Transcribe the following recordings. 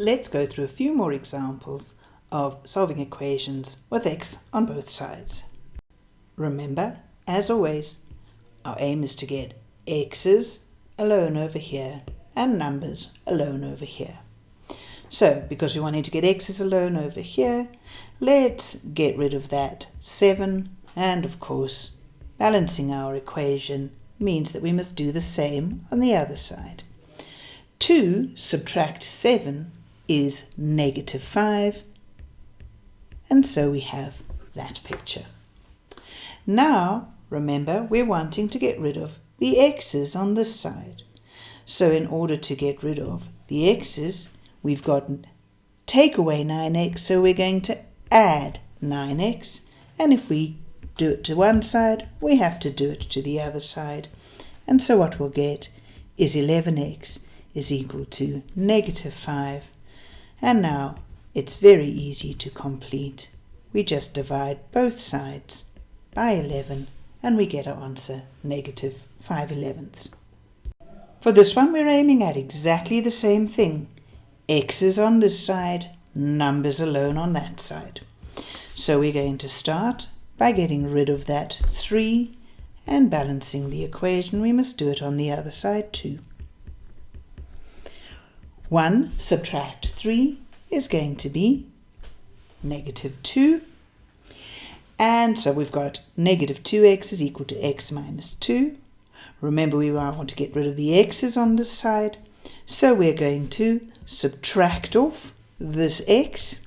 Let's go through a few more examples of solving equations with x on both sides. Remember, as always, our aim is to get x's alone over here and numbers alone over here. So, because we wanted to get x's alone over here, let's get rid of that 7 and of course balancing our equation means that we must do the same on the other side. 2 subtract 7 is negative 5 and so we have that picture. Now remember we're wanting to get rid of the x's on this side. So in order to get rid of the x's we've got take away 9x so we're going to add 9x and if we do it to one side we have to do it to the other side and so what we'll get is 11x is equal to negative 5 and now it's very easy to complete. We just divide both sides by 11 and we get our answer negative 5 elevenths. For this one we're aiming at exactly the same thing. X is on this side, numbers alone on that side. So we're going to start by getting rid of that 3 and balancing the equation. We must do it on the other side too. 1 subtract 3 is going to be negative 2. And so we've got negative 2x is equal to x minus 2. Remember we want to get rid of the x's on this side. So we're going to subtract off this x.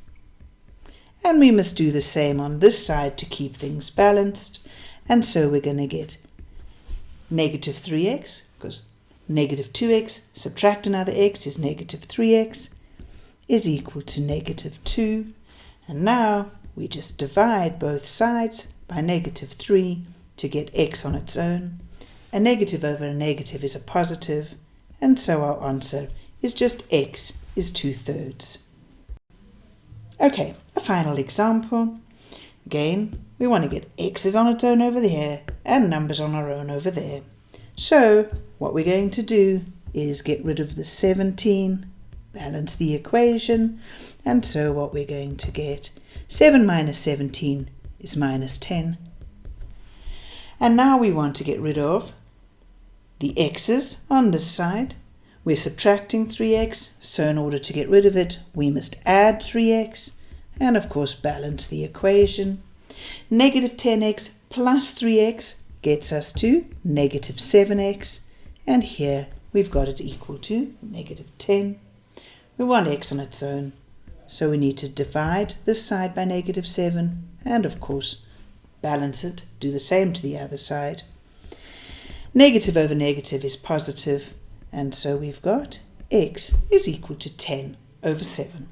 And we must do the same on this side to keep things balanced. And so we're going to get negative 3x, because negative 2x, subtract another x is negative 3x, is equal to negative 2. And now we just divide both sides by negative 3 to get x on its own. A negative over a negative is a positive, and so our answer is just x is 2 thirds. Okay, a final example. Again, we want to get x's on its own over there and numbers on our own over there. So what we're going to do is get rid of the 17, balance the equation, and so what we're going to get, 7 minus 17 is minus 10. And now we want to get rid of the x's on this side. We're subtracting 3x, so in order to get rid of it, we must add 3x, and of course balance the equation. Negative 10x plus 3x gets us to negative 7x, and here we've got it equal to negative 10. We want x on its own, so we need to divide this side by negative 7, and of course balance it, do the same to the other side. Negative over negative is positive, and so we've got x is equal to 10 over 7.